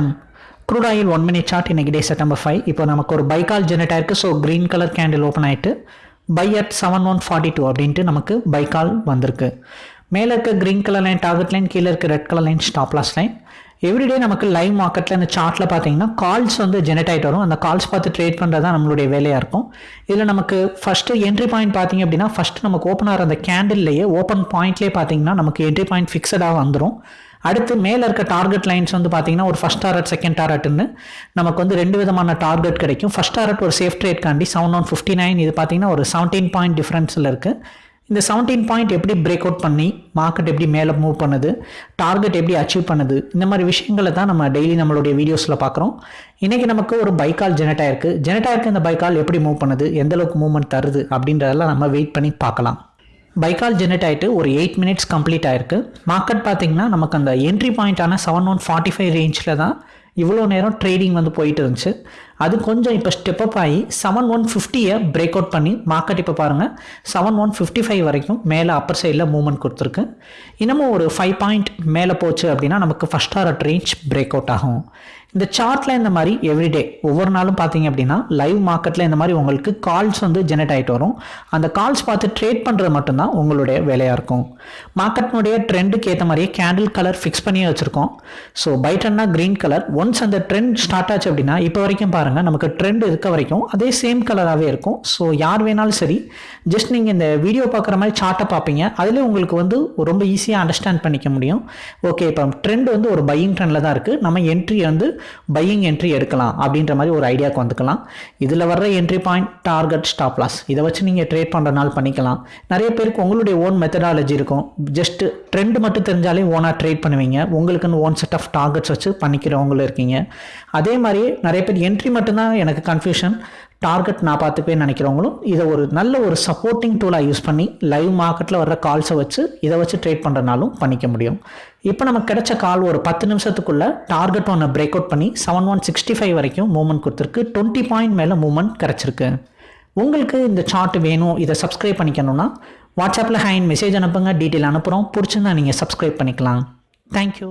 வணக்கம். Crude oil one minute chart இன்றைக்கி day September five இப்போ நமக்கு ஒரு பைக்கால் ஜெனரேட் ஆயிருக்கு so green colour candle open ஆகிட்டு buy at seven one forty two அப்படின்ட்டு நமக்கு பைக்கால் வந்திருக்கு. மேலே இருக்க green colour line target line கீழே இருக்க red colour line stop loss line everyday நமக்கு லைவ் மார்க்கெட்டில் இந்த சார்ட்டில் பார்த்தீங்கன்னா கால்ஸ் வந்து ஜெனரேட் ஆகிட்டு வரும். அந்த கால்ஸ் பார்த்து ட்ரேட் பண்ணுறது தான் நம்மளுடைய வேலையாக இருக்கும். இதில் நமக்கு ஃபஸ்ட்டு என்ட்ரி பாயிண்ட் பார்த்தீங்க அப்படின்னா ஃபஸ்ட்டு நமக்கு ஓப்பன் ஆகிற அந்த கேண்டில்லையே ஓப்பன் பாயிண்ட்லேயே பார்த்தீங்கன்னா நமக்கு என்ட்ரி பாயிண்ட் ஃபிக்ஸடாக வந்துடும் அடுத்து மேலே இருக்க டார்கெட் லைன்ஸ் வந்து பார்த்தீங்கன்னா ஒரு ஃபஸ்ட் டாரட் செகண்ட் டாரட்னு நமக்கு வந்து ரெண்டு விதமான டார்கெட் கிடைக்கும். ஃபஸ்ட் டாரட் ஒரு சேஃப் ட்ரேட் காண்டி செவன் ஒன் ஃபிஃப்டி நைன் இது பார்த்தீங்கன்னா ஒரு செவன்டீன் பாயிண்ட் டிஃப்ரென்ஸில் இருக்குது இந்த செவன்டீன் பாயிண்ட் எப்படி பிரேக் அவுட் பண்ணி மார்க்கெட் எப்படி மேலே மூவ் பண்ணுது டார்கெட் எப்படி அச்சீவ் பண்ணுது இந்த மாதிரி விஷயங்களை தான் நம்ம டெய்லி நம்மளுடைய வீடியோஸில் பார்க்குறோம் இன்றைக்கி நமக்கு ஒரு பைக்கால் ஜெனட் ஆயிருக்கு. ஜெனட் ஆயிருக்கு இந்த பைக்கால் எப்படி மூவ் பண்ணுது எந்தளவுக்கு மூவ்மெண்ட் தருது அப்படின்றதெல்லாம் நம்ம வெயிட் பண்ணி பார்க்கலாம். பைக்கால் ஜெனரேட் ஆகிட்டு ஒரு எயிட் மினிட்ஸ் கம்ப்ளீட் ஆயிருக்கு. மார்க்கெட் பார்த்தீங்கன்னா நமக்கு அந்த என்ட்ரி பாயிண்ட்டான செவன் ஒன் ஃபார்ட்டி ஃபைவ் ரேஞ்சில் தான் இவ்வளோ நேரம் ட்ரேடிங் வந்து போயிட்டு இருந்துச்சு. அது கொஞ்சம் இப்போ ஸ்டெப் அப் ஆகி செவன் ஒன் ஃபிஃப்டியை பிரேக் அவுட் பண்ணி மார்க்கெட் இப்போ பாருங்கள் செவன் ஒன் ஃபிஃப்டி ஃபைவ் வரைக்கும் மேலே அப்பர் சைடில் மூவ்மெண்ட் கொடுத்துருக்கு. இன்னமும் ஒரு ஃபைவ் பாயிண்ட் மேலே போச்சு அப்படின்னா நமக்கு first R range break out ஆகும். இந்த சார்ட்டில் இந்த மாதிரி எவ்ரிடே ஒவ்வொரு நாளும் பார்த்தீங்க அப்படின்னா லைவ் மார்க்கெட்டில் இந்த மாதிரி உங்களுக்கு கால்ஸ் வந்து ஜெனரேட் ஆகிட்டு வரும். அந்த கால்ஸ் பார்த்து ட்ரேட் பண்ணுறது மட்டும்தான் உங்களுடைய வேலையாக இருக்கும். மார்க்கெட்னுடைய ட்ரெண்டுக்கு ஏற்ற மாதிரியே கேண்டில் கலர் ஃபிக்ஸ் பண்ணியே வச்சுருக்கோம். ஸோ பைட்டன்னா க்ரீன் கலர் ஒன்ஸ் அந்த ட்ரெண்ட் ஸ்டார்ட் ஆச்சு அப்படின்னா இப்போ வரைக்கும் பாருங்கள் நமக்கு ட்ரெண்ட் இருக்க வரைக்கும் அதே சேம் கலராகவே இருக்கும். ஸோ யார் வேணாலும் சரி ஜஸ்ட் நீங்கள் இந்த வீடியோ பார்க்குற மாதிரி சார்ட்டை பார்ப்பீங்க. அதிலே உங்களுக்கு வந்து ரொம்ப ஈஸியாக அண்டர்ஸ்டாண்ட் பண்ணிக்க முடியும். ஓகே இப்போ ட்ரெண்ட் வந்து ஒரு பையிங் ட்ரெண்டில் தான் இருக்குது நம்ம என்ட்ரி வந்து பையிங் என்ட்ரி எடுக்கலாம் அப்படின்ற மாதிரி ஒரு ஐடியாவுக்கு வந்துக்கலாம். இதில் வர்ற entry point target stop loss இதை வச்சு நீங்கள் ட்ரேட் பண்ணுறனால பண்ணிக்கலாம். நிறைய பேருக்கு உங்களுடைய ஓன் மெத்தடாலஜி இருக்கும். ஜஸ்ட் ட்ரெண்ட் மட்டும் தெரிஞ்சாலே ஓனாக ட்ரேட் பண்ணுவீங்க. உங்களுக்குன்னு ஓன் செட் ஆஃப் டார்கெட்ஸ் வச்சு பண்ணிக்கிறவங்களும் இருக்கீங்க. அதே மாதிரி நிறைய பேர் என்ட்ரி மட்டும்தான் எனக்கு கன்ஃபியூஷன் டார்கெட் நான் பார்த்துப்பேன்னு நினைக்கிறவங்களும் இதை ஒரு நல்ல ஒரு சப்போர்ட்டிங் டூலாக யூஸ் பண்ணி லைவ் மார்க்கெட்டில் வர்ற கால்ஸை வச்சு இதை வச்சு ட்ரேட் பண்ணுறனாலும் பண்ணிக்க முடியும். இப்போ நமக்கு கிடைச்ச கால் ஒரு பத்து நிமிஷத்துக்குள்ளே டார்கெட் ஒன்று பிரேக் அவுட் பண்ணி செவன் ஒன் சிக்ஸ்டி ஃபைவ் வரைக்கும் மூவ்மெண்ட் கொடுத்துருக்கு. டுவெண்ட்டி பாயிண்ட் மேலே மூவ்மெண்ட் கிடச்சிருக்கு. உங்களுக்கு இந்த சார்ட் வேணும் இதை சப்ஸ்கிரைப் பண்ணிக்கணும்னா வாட்ஸ்அப்பில் ஹேண்ட் மெசேஜ் அனுப்புங்க டீட்டெயில் அனுப்புகிறோம் பிடிச்சிருந்தா நீங்கள் சப்ஸ்கிரைப் பண்ணிக்கலாம். தேங்க்யூ